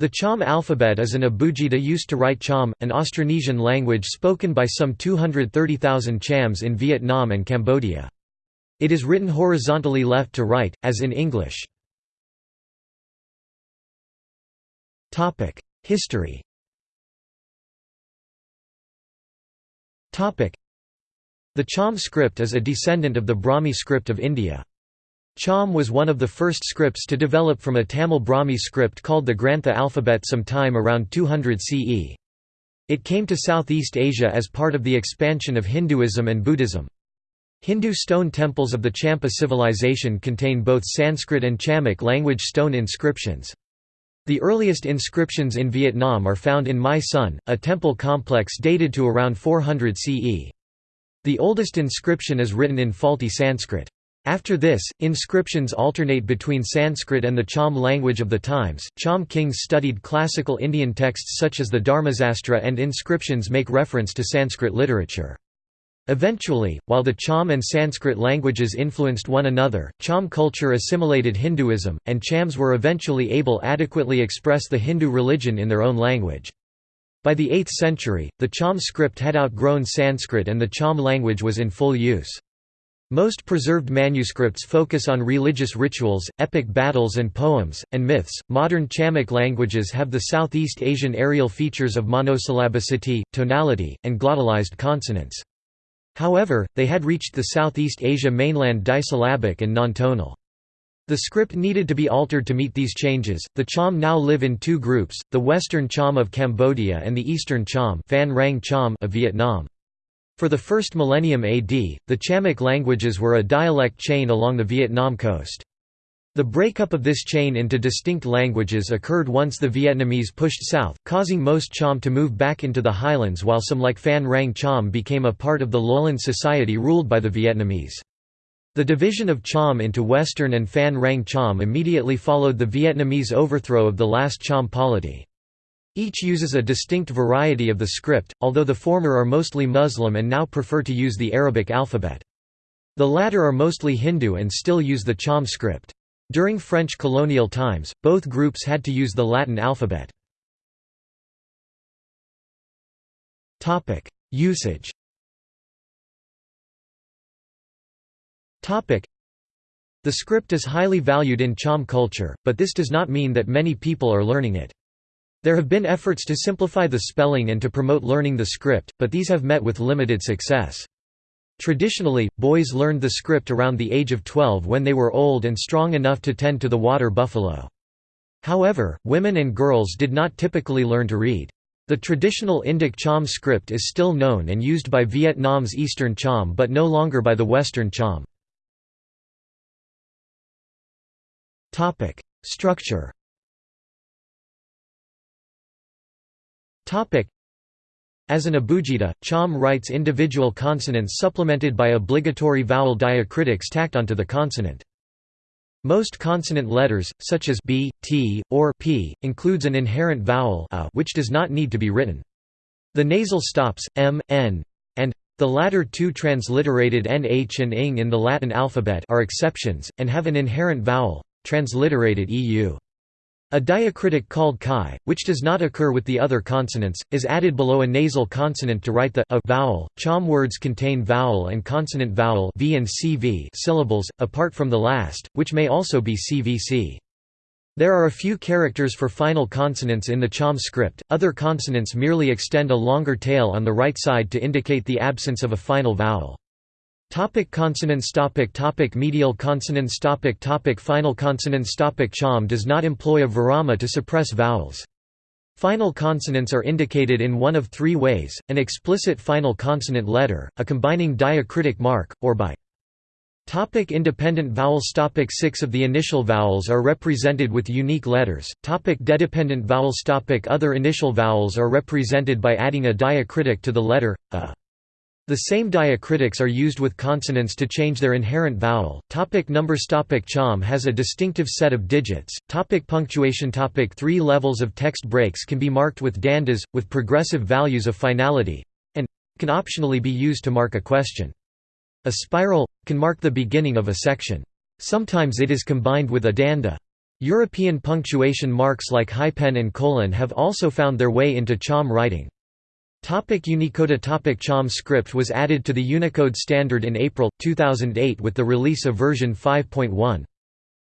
The Cham alphabet is an abugida used to write Cham, an Austronesian language spoken by some 230,000 Chams in Vietnam and Cambodia. It is written horizontally left to right, as in English. History The Cham script is a descendant of the Brahmi script of India. Cham was one of the first scripts to develop from a Tamil Brahmi script called the Grantha alphabet sometime around 200 CE. It came to Southeast Asia as part of the expansion of Hinduism and Buddhism. Hindu stone temples of the Champa civilization contain both Sanskrit and Chamic language stone inscriptions. The earliest inscriptions in Vietnam are found in My Son, a temple complex dated to around 400 CE. The oldest inscription is written in faulty Sanskrit. After this, inscriptions alternate between Sanskrit and the Cham language of the times. Cham kings studied classical Indian texts such as the Dharmasastra, and inscriptions make reference to Sanskrit literature. Eventually, while the Cham and Sanskrit languages influenced one another, Cham culture assimilated Hinduism, and Chams were eventually able adequately express the Hindu religion in their own language. By the 8th century, the Cham script had outgrown Sanskrit and the Cham language was in full use. Most preserved manuscripts focus on religious rituals, epic battles and poems, and myths. Modern Chamic languages have the Southeast Asian areal features of monosyllabicity, tonality, and glottalized consonants. However, they had reached the Southeast Asia mainland disyllabic and non-tonal. The script needed to be altered to meet these changes. The Cham now live in two groups: the Western Cham of Cambodia and the Eastern Cham, Cham of Vietnam. For the first millennium AD, the Chamic languages were a dialect chain along the Vietnam coast. The breakup of this chain into distinct languages occurred once the Vietnamese pushed south, causing most Cham to move back into the highlands while some like Phan Rang Cham became a part of the lowland society ruled by the Vietnamese. The division of Cham into Western and Phan Rang Cham immediately followed the Vietnamese overthrow of the last Cham polity. Each uses a distinct variety of the script, although the former are mostly Muslim and now prefer to use the Arabic alphabet. The latter are mostly Hindu and still use the Cham script. During French colonial times, both groups had to use the Latin alphabet. Usage The script is highly valued in Cham culture, but this does not mean that many people are learning it. There have been efforts to simplify the spelling and to promote learning the script, but these have met with limited success. Traditionally, boys learned the script around the age of 12 when they were old and strong enough to tend to the water buffalo. However, women and girls did not typically learn to read. The traditional Indic Cham script is still known and used by Vietnam's Eastern Cham but no longer by the Western Cham. Structure As an abugida, Cham writes individual consonants supplemented by obligatory vowel diacritics tacked onto the consonant. Most consonant letters, such as b, t, or p, includes an inherent vowel a which does not need to be written. The nasal stops, m, n, and the latter two transliterated nh and ing in the Latin alphabet are exceptions, and have an inherent vowel, transliterated eu. A diacritic called chi, which does not occur with the other consonants, is added below a nasal consonant to write the a vowel. Cham words contain vowel and consonant vowel v and cv syllables, apart from the last, which may also be cvc. There are a few characters for final consonants in the Cham script, other consonants merely extend a longer tail on the right side to indicate the absence of a final vowel. Topic consonants topic topic Medial consonants topic topic Final consonants topic Cham does not employ a virama to suppress vowels. Final consonants are indicated in one of three ways, an explicit final consonant letter, a combining diacritic mark, or by Topic independent vowels Topic Six of the initial vowels are represented with unique letters. Topic dedependent vowels Topic Other initial vowels are represented by adding a diacritic to the letter, a. The same diacritics are used with consonants to change their inherent vowel. Topic numbers Topic Cham has a distinctive set of digits. Topic punctuation Topic Three levels of text breaks can be marked with dandas, with progressive values of finality, and can optionally be used to mark a question. A spiral can mark the beginning of a section. Sometimes it is combined with a danda. European punctuation marks like hyphen and colon have also found their way into Cham writing. Topic Unicode Topic Cham script was added to the Unicode standard in April, 2008 with the release of version 5.1.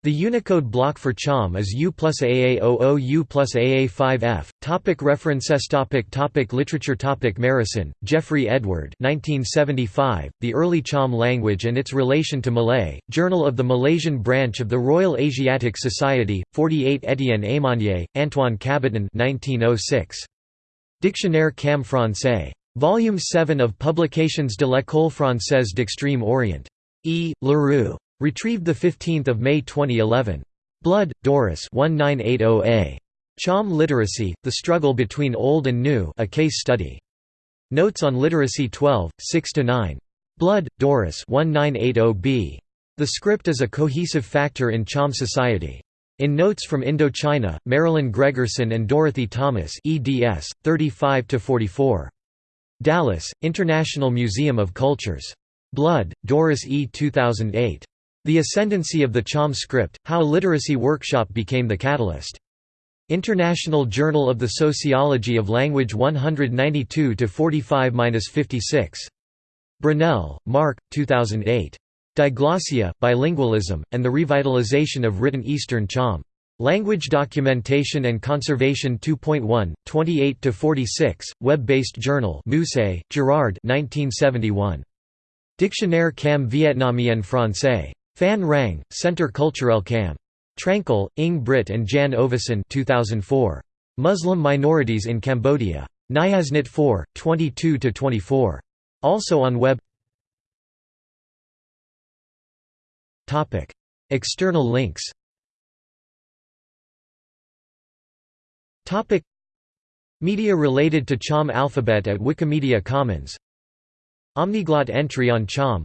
The Unicode block for CHAM is U plus AA00 U plus AA5F. Topic references topic topic Literature topic Marrison, Geoffrey Edward 1975, The Early Cham Language and Its Relation to Malay, Journal of the Malaysian Branch of the Royal Asiatic Society, 48 Etienne Aymonier, Antoine Cabaton 1906. Dictionnaire Cam Français. Volume 7 of Publications de l'École française d'Extrême Orient. E. Leroux. Retrieved 15 May 2011. Blood, Doris 1980a. Cham Literacy, The Struggle Between Old and New a case study. Notes on Literacy 12, 6–9. Blood, Doris 1980b. The script is a cohesive factor in Cham society. In Notes from Indochina, Marilyn Gregerson and Dorothy Thomas eds. 35–44. Dallas, International Museum of Cultures. Blood, Doris E. 2008. The Ascendancy of the Cham Script, How Literacy Workshop Became the Catalyst. International Journal of the Sociology of Language 192–45–56. Brunelle, Marc, 2008. Diglossia, Bilingualism, and the Revitalization of Written Eastern Cham. Language Documentation and Conservation 2.1, 28–46, web-based journal Moussay, Gerard 1971. Dictionnaire Cam Vietnamien Français. Phan Rang, Centre Culturel Cam. Trankell, Ing Britt and Jan Ovesen 2004. Muslim Minorities in Cambodia. NIASnytt 4, 22–24. Also on web External links. Media related to Cham alphabet at Wikimedia Commons. Omniglot entry on Cham.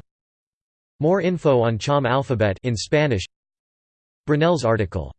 More info on Cham alphabet in Spanish. Brunelle's article